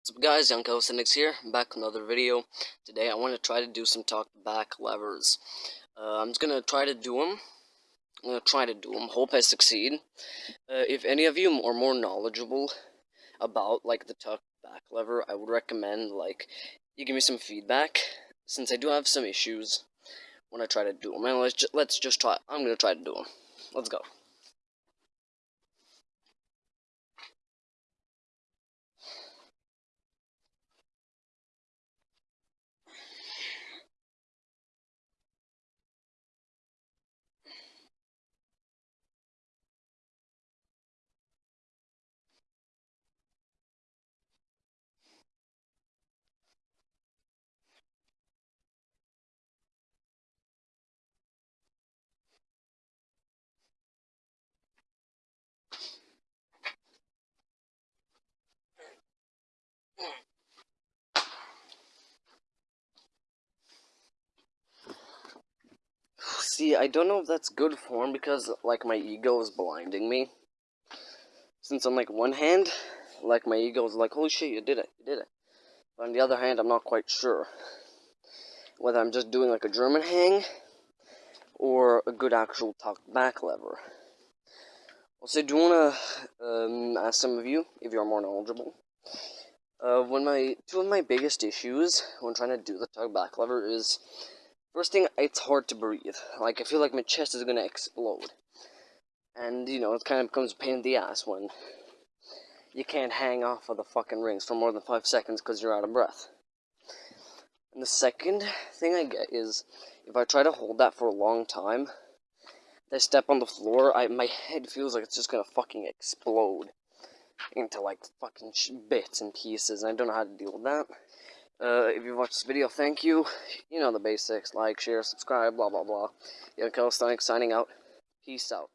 What's up guys, Young Calisthenics here, back with another video. Today I want to try to do some tuck back levers. Uh, I'm just going to try to do them. I'm going to try to do them, hope I succeed. Uh, if any of you are more knowledgeable about like the tuck back lever, I would recommend like you give me some feedback, since I do have some issues when I try to do them. And let's, ju let's just try, I'm going to try to do them. Let's go. See, I don't know if that's good form because, like, my ego is blinding me. Since on, like, one hand, like, my ego is like, holy shit, you did it, you did it. But on the other hand, I'm not quite sure whether I'm just doing, like, a German hang or a good actual tucked back lever. Also, do want to um, ask some of you, if you're more knowledgeable, uh, when my two of my biggest issues when trying to do the tuck back lever is first thing it's hard to breathe. Like I feel like my chest is gonna explode, and you know it kind of becomes a pain in the ass when you can't hang off of the fucking rings for more than five seconds because you're out of breath. And the second thing I get is if I try to hold that for a long time, I step on the floor, I my head feels like it's just gonna fucking explode into like fucking bits and pieces, and I don't know how to deal with that. Uh, if you watched this video, thank you. You know the basics, like, share, subscribe, blah blah blah. Young Calisthenics signing out. Peace out.